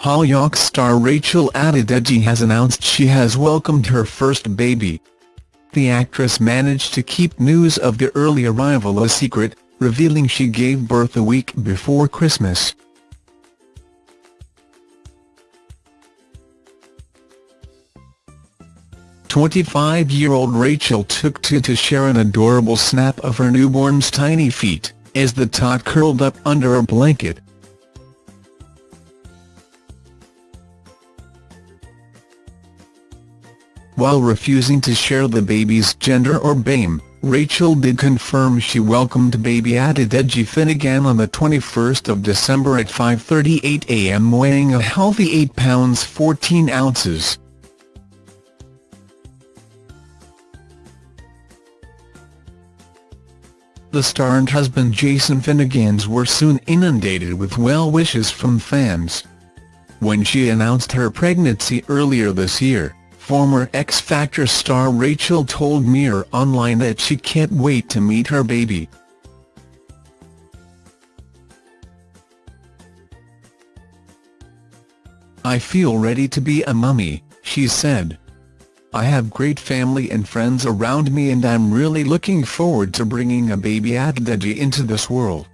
Hollyoaks star Rachel Adedeji has announced she has welcomed her first baby. The actress managed to keep news of the early arrival a secret, revealing she gave birth a week before Christmas. Twenty-five-year-old Rachel took to to share an adorable snap of her newborn's tiny feet, as the tot curled up under a blanket. While refusing to share the baby's gender or BAME, Rachel did confirm she welcomed baby Adedeji Finnegan on the 21st of December at 5.38 am weighing a healthy 8 pounds 14 ounces. The star and husband Jason Finnegans were soon inundated with well wishes from fans. When she announced her pregnancy earlier this year, Former X Factor star Rachel told Mirror Online that she can't wait to meet her baby. I feel ready to be a mummy, she said. I have great family and friends around me and I'm really looking forward to bringing a baby Adedeji into this world.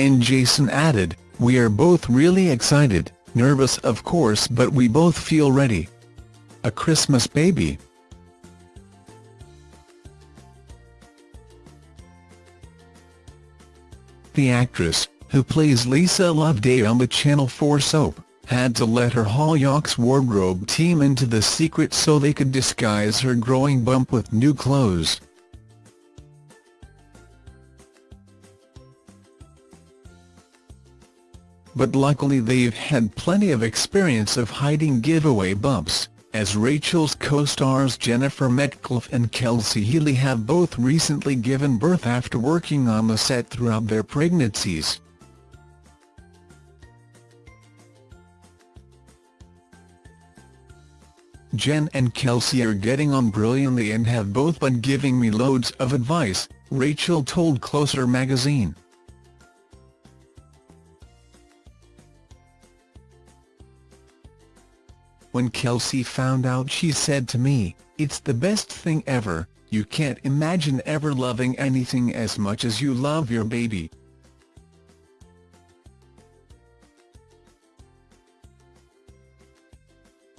And Jason added, we are both really excited, nervous of course but we both feel ready. A Christmas baby. The actress, who plays Lisa Loveday on the Channel 4 soap, had to let her Hollyoaks wardrobe team into the secret so they could disguise her growing bump with new clothes. But luckily they've had plenty of experience of hiding giveaway bumps, as Rachel's co-stars Jennifer Metcalfe and Kelsey Healy have both recently given birth after working on the set throughout their pregnancies. Jen and Kelsey are getting on brilliantly and have both been giving me loads of advice, Rachel told Closer magazine. When Kelsey found out she said to me, it's the best thing ever, you can't imagine ever loving anything as much as you love your baby.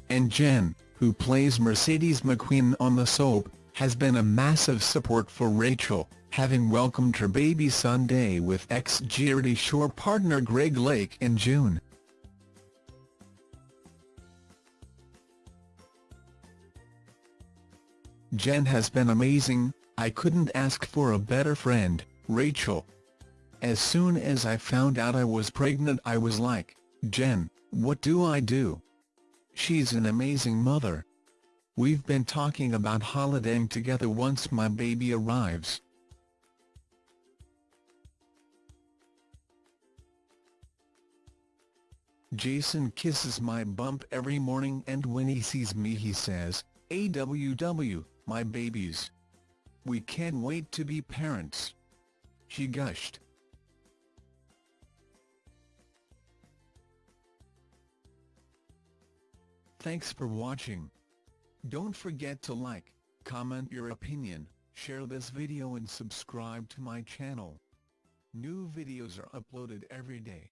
And Jen, who plays Mercedes McQueen on the soap, has been a massive support for Rachel, having welcomed her baby Sunday with ex-Geordie Shore partner Greg Lake in June. Jen has been amazing, I couldn't ask for a better friend, Rachel. As soon as I found out I was pregnant I was like, Jen, what do I do? She's an amazing mother. We've been talking about holidaying together once my baby arrives. Jason kisses my bump every morning and when he sees me he says, AWW, my babies. We can't wait to be parents. She gushed. Thanks for watching. Don't forget to like, comment your opinion, share this video and subscribe to my channel. New videos are uploaded every day.